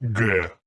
Yeah.